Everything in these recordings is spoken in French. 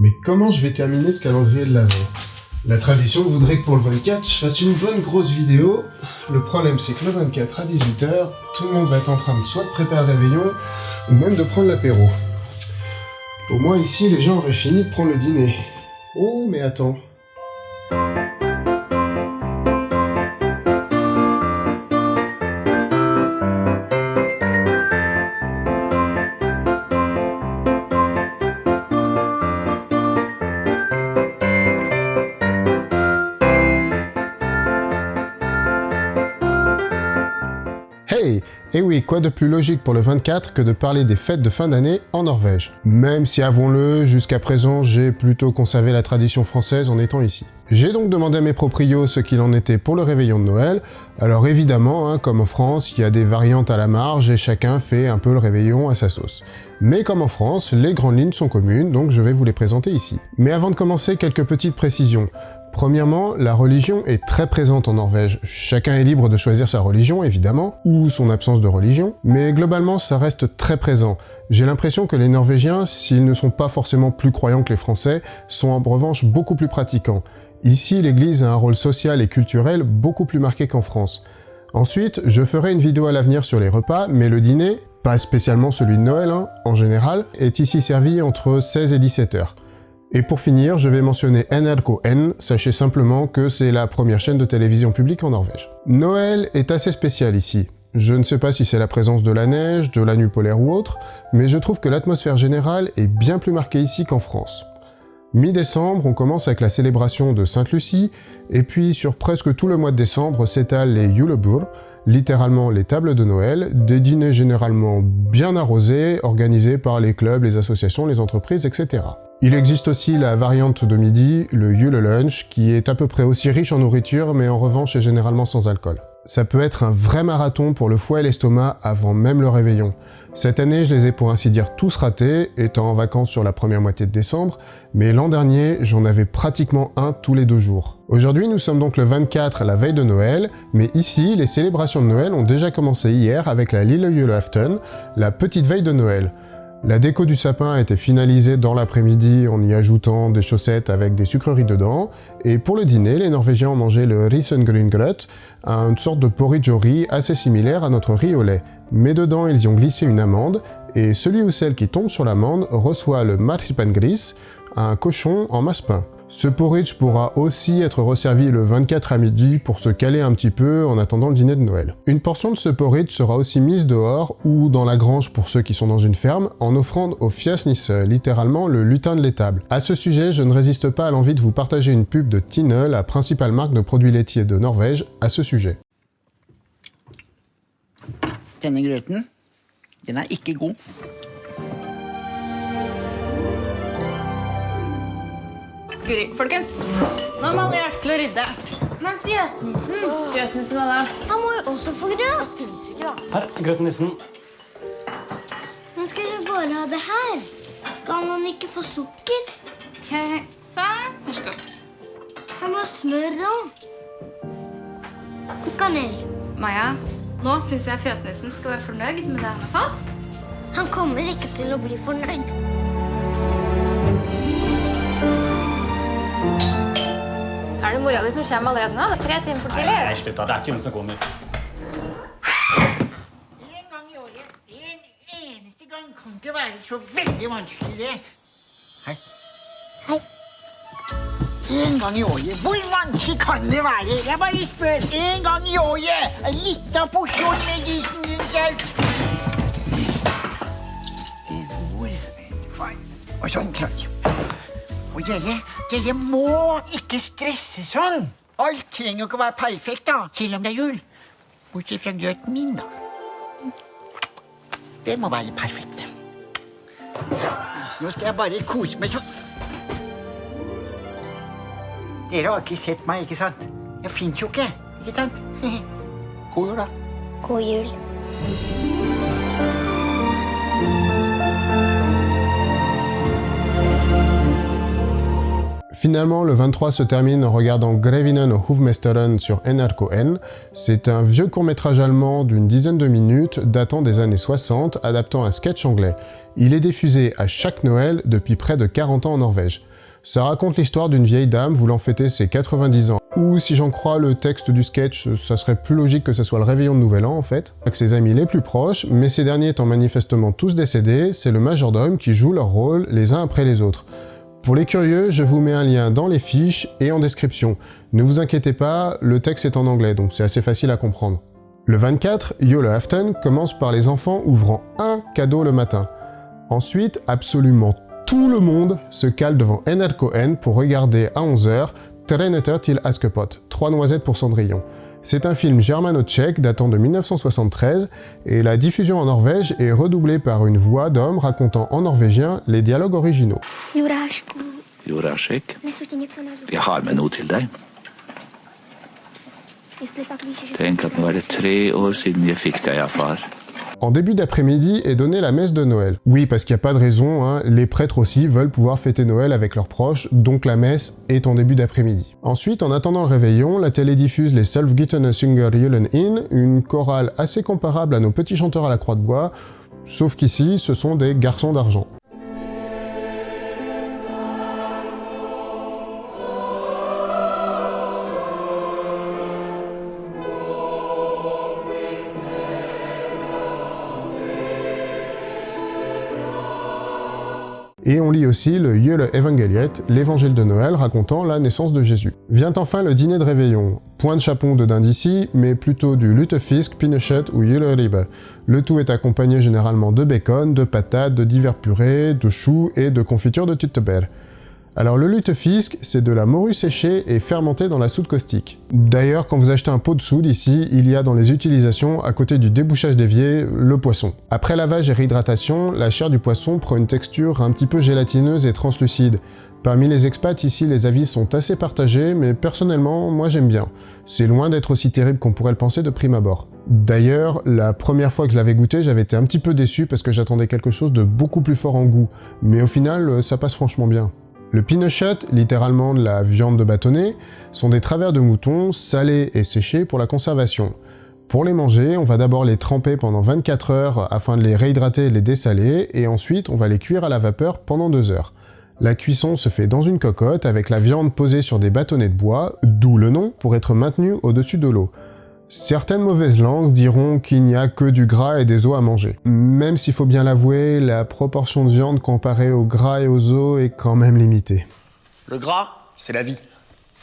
Mais comment je vais terminer ce calendrier de l'avant La tradition voudrait que pour le 24, je fasse une bonne grosse vidéo. Le problème c'est que le 24 à 18h, tout le monde va être en train de soit de préparer le réveillon, ou même de prendre l'apéro. Au moins ici, les gens auraient fini de prendre le dîner. Oh, mais attends. Oui, quoi de plus logique pour le 24 que de parler des fêtes de fin d'année en Norvège? Même si, avouons-le, jusqu'à présent, j'ai plutôt conservé la tradition française en étant ici. J'ai donc demandé à mes proprios ce qu'il en était pour le réveillon de Noël. Alors évidemment, hein, comme en France, il y a des variantes à la marge et chacun fait un peu le réveillon à sa sauce. Mais comme en France, les grandes lignes sont communes, donc je vais vous les présenter ici. Mais avant de commencer, quelques petites précisions. Premièrement, la religion est très présente en Norvège. Chacun est libre de choisir sa religion, évidemment, ou son absence de religion, mais globalement, ça reste très présent. J'ai l'impression que les Norvégiens, s'ils ne sont pas forcément plus croyants que les Français, sont en revanche beaucoup plus pratiquants. Ici, l'église a un rôle social et culturel beaucoup plus marqué qu'en France. Ensuite, je ferai une vidéo à l'avenir sur les repas, mais le dîner, pas spécialement celui de Noël, hein, en général, est ici servi entre 16 et 17 heures. Et pour finir, je vais mentionner NRK sachez simplement que c'est la première chaîne de télévision publique en Norvège. Noël est assez spécial ici. Je ne sais pas si c'est la présence de la neige, de la nuit polaire ou autre, mais je trouve que l'atmosphère générale est bien plus marquée ici qu'en France. Mi-décembre, on commence avec la célébration de Sainte-Lucie, et puis sur presque tout le mois de décembre s'étalent les Julebur, littéralement les tables de Noël, des dîners généralement bien arrosés, organisés par les clubs, les associations, les entreprises, etc. Il existe aussi la variante de midi, le Yule Lunch, qui est à peu près aussi riche en nourriture, mais en revanche est généralement sans alcool. Ça peut être un vrai marathon pour le foie et l'estomac avant même le réveillon. Cette année, je les ai pour ainsi dire tous ratés, étant en vacances sur la première moitié de décembre, mais l'an dernier, j'en avais pratiquement un tous les deux jours. Aujourd'hui, nous sommes donc le 24, la veille de Noël, mais ici, les célébrations de Noël ont déjà commencé hier avec la Lille Julafton, la petite veille de Noël. La déco du sapin a été finalisée dans l'après-midi en y ajoutant des chaussettes avec des sucreries dedans, et pour le dîner, les Norvégiens ont mangé le risengryngret, une sorte de porridge au riz assez similaire à notre riz au lait. Mais dedans, ils y ont glissé une amande, et celui ou celle qui tombe sur l'amande reçoit le marsipangris, un cochon en masse-pain. Ce porridge pourra aussi être resservi le 24 à midi pour se caler un petit peu en attendant le dîner de Noël. Une portion de ce porridge sera aussi mise dehors ou dans la grange pour ceux qui sont dans une ferme en offrande au Fiasnisse, littéralement le lutin de l'étable. À ce sujet, je ne résiste pas à l'envie de vous partager une pub de Tine, la principale marque de produits laitiers de Norvège, à ce sujet. Guri, folkens. Nå må alle til å rydde. Men fjøsnissen, Fjøsnissen, hva da? han må jo også få grøt. Her, grøtnissen. Nå skal vi bare ha det her? Skal man ikke få sukker? Ok, sånn. Vær så god. Han må smøre smør. Og kanel. Maja, nå syns jeg fjøsnissen skal være fornøyd med det han har fått. Han kommer ikke til å bli fornøyd. Er det mora di som kommer allerede nå? Det er tre timer for tidlig. Nei, slutt da. Det er ikke hun som kommer. En gang i året. En eneste gang kan ikke være så veldig vanskelig, det. Hei. Hei. En gang i året. Hvor vanskelig kan det være? Jeg bare spør. En gang i året. En liten porsjon med risengrynsgrøt. Hvor? Og sånn klar. Og dere, dere må ikke stresse sånn. Alt trenger jo ikke å være perfekt, da, selv om det er jul. Bortsett fra grøten min, da. Det må være perfekt. Nå skal jeg bare kose meg sånn. Dere har ikke sett meg, ikke sant? Jeg fins jo ikke, ikke sant? God jul, da. God jul. Finalement, le 23 se termine en regardant Grevinen og Hovmesteren sur NRK1. C'est un vieux court-métrage allemand d'une dizaine de minutes datant des années 60, adaptant un sketch anglais. Il est diffusé à chaque Noël depuis près de 40 ans en Norvège. Ça raconte l'histoire d'une vieille dame voulant fêter ses 90 ans. Ou si j'en crois le texte du sketch, ça serait plus logique que ça soit le réveillon de Nouvel An en fait, avec ses amis les plus proches, mais ces derniers étant manifestement tous décédés, c'est le majordome qui joue leur rôle les uns après les autres. Pour les curieux, je vous mets un lien dans les fiches et en description. Ne vous inquiétez pas, le texte est en anglais, donc c'est assez facile à comprendre. Le 24, Yule Afton commence par les enfants ouvrant un cadeau le matin. Ensuite, absolument tout le monde se cale devant NRK pour regarder à 11h Treneter til Askepot, Trois noisettes pour Cendrillon. C'est un film germano-tchèque datant de 1973 et la diffusion en Norvège est redoublée par une voix d'homme racontant en norvégien les dialogues originaux. Jurášku, Jurášek, nesu ti něco na zub. jeg har med noe til deg. Jestli pak víš, že Tenk at nå er det tre år siden jeg fikk deg av far. En début d'après-midi est donnée la messe de Noël. Oui, parce qu'il n'y a pas de raison, hein, les prêtres aussi veulent pouvoir fêter Noël avec leurs proches, donc la messe est en début d'après-midi. Ensuite, en attendant le réveillon, la télé diffuse les Selfgittene Synger Julen In, une chorale assez comparable à nos petits chanteurs à la croix de bois, sauf qu'ici, ce sont des garçons d'argent. Et on lit aussi le Jule Evangeliet, l'évangile de Noël racontant la naissance de Jésus. Vient enfin le dîner de réveillon. Point de chapon de dinde ici, mais plutôt du lutefisk, pinochet ou Ribe. Le tout est accompagné généralement de bacon, de patates, de divers purées, de choux et de confiture de tutteberg. Alors le lutefisk, c'est de la morue séchée et fermentée dans la soude caustique. D'ailleurs, quand vous achetez un pot de soude ici, il y a dans les utilisations, à côté du débouchage d'évier, le poisson. Après lavage et réhydratation, la chair du poisson prend une texture un petit peu gélatineuse et translucide. Parmi les expats ici, les avis sont assez partagés, mais personnellement, moi j'aime bien. C'est loin d'être aussi terrible qu'on pourrait le penser de prime abord. D'ailleurs, la première fois que je l'avais goûté, j'avais été un petit peu déçu parce que j'attendais quelque chose de beaucoup plus fort en goût, mais au final, ça passe franchement bien. Le pinochet, littéralement de la viande de bâtonnet, sont des travers de mouton salés et séchés pour la conservation. Pour les manger, on va d'abord les tremper pendant 24 heures afin de les réhydrater et les dessaler, et ensuite on va les cuire à la vapeur pendant 2 heures. La cuisson se fait dans une cocotte avec la viande posée sur des bâtonnets de bois, d'où le nom pour être maintenu au-dessus de l'eau. Certaines mauvaises langues diront qu'il n'y a que du gras et des os à manger. Même s'il faut bien l'avouer, la proportion de viande comparée au gras et aux os est quand même limitée. Le gras, c'est la vie.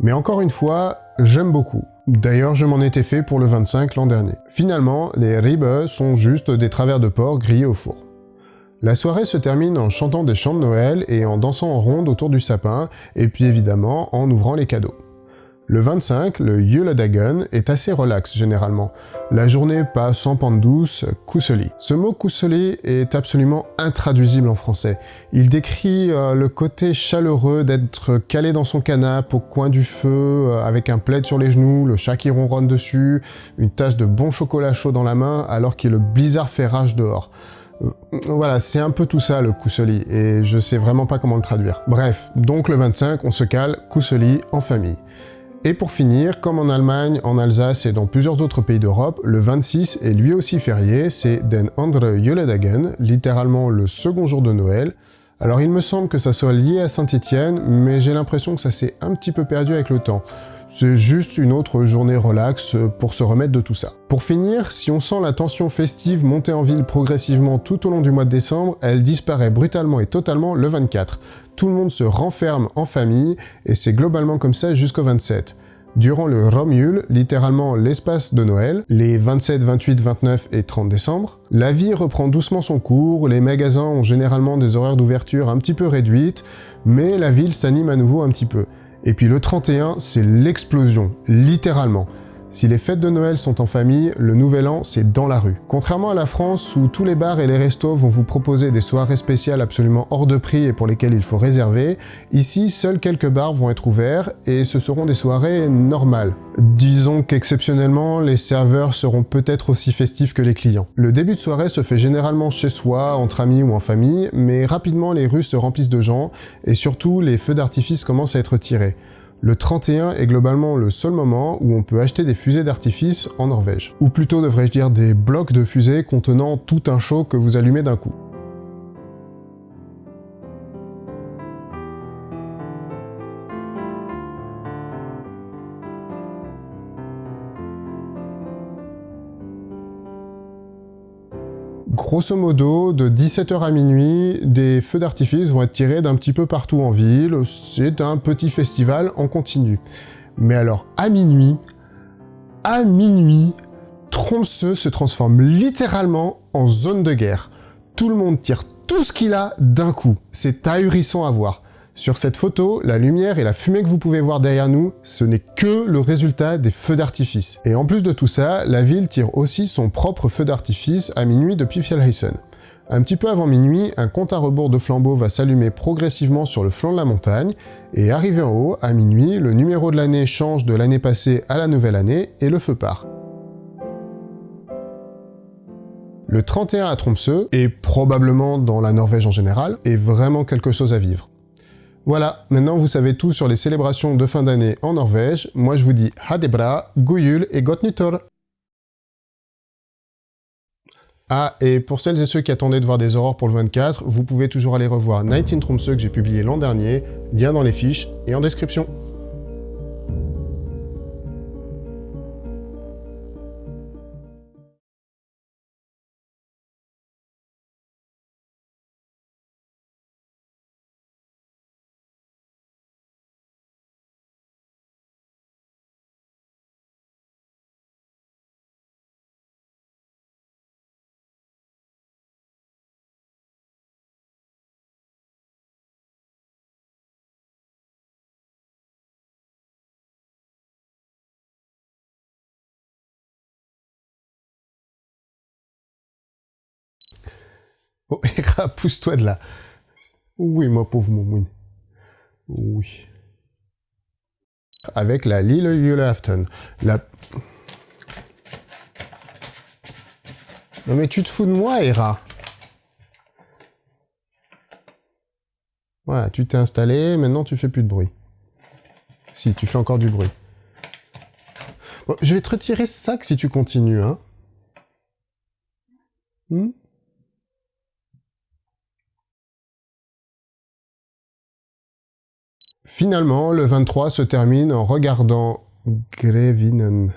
Mais encore une fois, j'aime beaucoup. D'ailleurs, je m'en étais fait pour le 25 l'an dernier. Finalement, les ribes sont juste des travers de porc grillés au four. La soirée se termine en chantant des chants de Noël et en dansant en ronde autour du sapin, et puis évidemment en ouvrant les cadeaux. Le 25, le Juledagen, est assez relax généralement. La journée passe sans pente douce, kuseli. Ce mot kuseli est absolument intraduisible en français. Il décrit euh, le côté chaleureux d'être calé dans son canapé au coin du feu, euh, avec un plaid sur les genoux, le chat qui ronronne dessus, une tasse de bon chocolat chaud dans la main, alors que le blizzard fait rage dehors. Euh, Voilà, c'est un peu tout ça le kuseli, et je sais vraiment pas comment le traduire. Bref, donc le 25, on se cale kuseli en famille. Et pour finir, comme en Allemagne, en Alsace et dans plusieurs autres pays d'Europe, le 26 est lui aussi férié, c'est Den andere Juledagen, littéralement le second jour de Noël. Alors il me semble que ça soit lié à Saint-Étienne, mais j'ai l'impression que ça s'est un petit peu perdu avec le temps. C'est juste une autre journée relax pour se remettre de tout ça. Pour finir, si on sent la tension festive monter en ville progressivement tout au long du mois de décembre, elle disparaît brutalement et totalement le 24. Tout le monde se renferme en famille, et c'est globalement comme ça jusqu'au 27. Durant le Romul, littéralement l'espace de Noël, les 27, 28, 29 et 30 décembre, la vie reprend doucement son cours, les magasins ont généralement des horaires d'ouverture un petit peu réduites, mais la ville s'anime à nouveau un petit peu. Et puis le 31, c'est l'explosion, littéralement. Si les fêtes de Noël sont en famille, le Nouvel An, c'est dans la rue. Contrairement à la France, où tous les bars et les restos vont vous proposer des soirées spéciales absolument hors de prix et pour lesquelles il faut réserver, ici, seuls quelques bars vont être ouverts, et ce seront des soirées normales. Disons qu'exceptionnellement, les serveurs seront peut-être aussi festifs que les clients. Le début de soirée se fait généralement chez soi, entre amis ou en famille, mais rapidement les rues se remplissent de gens, et surtout les feux d'artifice commencent à être tirés. Le 31 est globalement le seul moment où on peut acheter des fusées d'artifice en Norvège. Ou plutôt devrais-je dire des blocs de fusées contenant tout un show que vous allumez d'un coup. Grosso modo, de 17h à minuit, des feux d'artifice vont être tirés d'un petit peu partout en ville. C'est un petit festival en continu. Mais alors, à minuit, à minuit, Tromsø se transforme littéralement en zone de guerre. Tout le monde tire tout ce qu'il a d'un coup. C'est ahurissant à voir. Sur cette photo, la lumière et la fumée que vous pouvez voir derrière nous, ce n'est que le résultat des feux d'artifice. Et en plus de tout ça, la ville tire aussi son propre feu d'artifice à minuit depuis Fjellheisen. Un petit peu avant minuit, un compte à rebours de flambeaux va s'allumer progressivement sur le flanc de la montagne, et arrivé en haut, à minuit, le numéro de l'année change de l'année passée à la nouvelle année, et le feu part. Le 31 à Tromsø, et probablement dans la Norvège en général, est vraiment quelque chose à vivre. Voilà, maintenant vous savez tout sur les célébrations de fin d'année en Norvège. Moi je vous dis Hadebra, Guyul et Gott Ah, et pour celles et ceux qui attendaient de voir des aurores pour le 24, vous pouvez toujours aller revoir Night in Tromsø que j'ai publié l'an dernier, lien dans les fiches et en description. Oh, Hera, pousse-toi de là. Oui, ma pauvre Momoun. Oui. Avec la Lille Julafton. La... Non mais tu te fous de moi, Hera Voilà, tu t'es installé, maintenant tu fais plus de bruit. Si, tu fais encore du bruit. Je vais te retirer ce sac si tu continues, hein. Hmm? Finalement, le 23 se termine en regardant Grevinen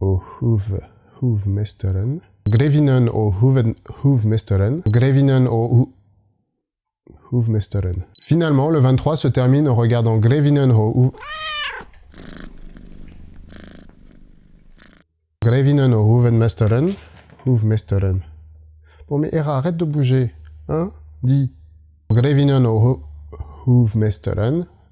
au Hoeve, Hoevmesteren. Grevinen au Hoeven, Hoevmesteren. Grevinen au Hoevmesteren. Finalement, le 23 se termine en regardant Grevinen au. Grevinen au Hoevenmesteren. Hoevmesteren. Bon mais Hera, arrête de bouger. Hein? Dis. Grevinen au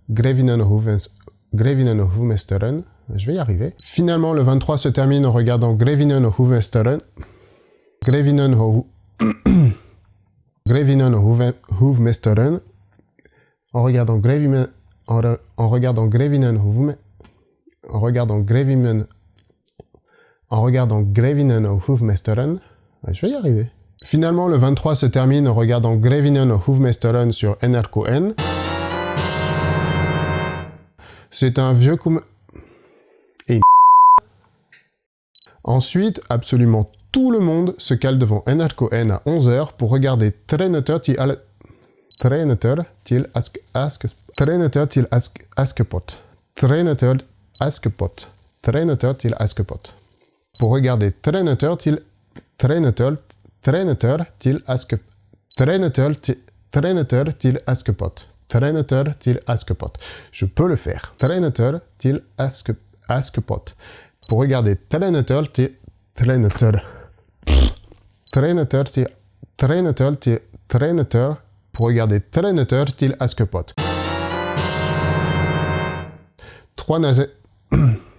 Hoevmesteren. Grevinenhovensteren. Je vais y arriver. Finalement, le 23 se termine en regardant Grevinenhovensteren. Grevinenho... Grevinenhovensteren. En regardant Grevinen... En, en regardant Grevinenhoven... En regardant Grevinen... En regardant Grevinenhovensteren. Je vais y arriver. Finalement, le 23 se termine en regardant Grevinenhovensteren sur NRKN. C'est un vieux. Et Ensuite, absolument tout le monde se cale devant NRK-N à 11h pour regarder Treneter til al... Treneter til ask... ask... Treneter til ask... Askepot. Askepot. Treneter til Askepot. Pour regarder Treneter til... Treneter... Treneter til Aske... Treneter til... Treneter til Askepot. Treneter til Askepot. Je peux le faire. Treneter til Aske, Askepot. Pour regarder Treneter til Treneter. Treneter til Treneter til Treneter. Pour regarder Treneter til Askepot. Trois nazes.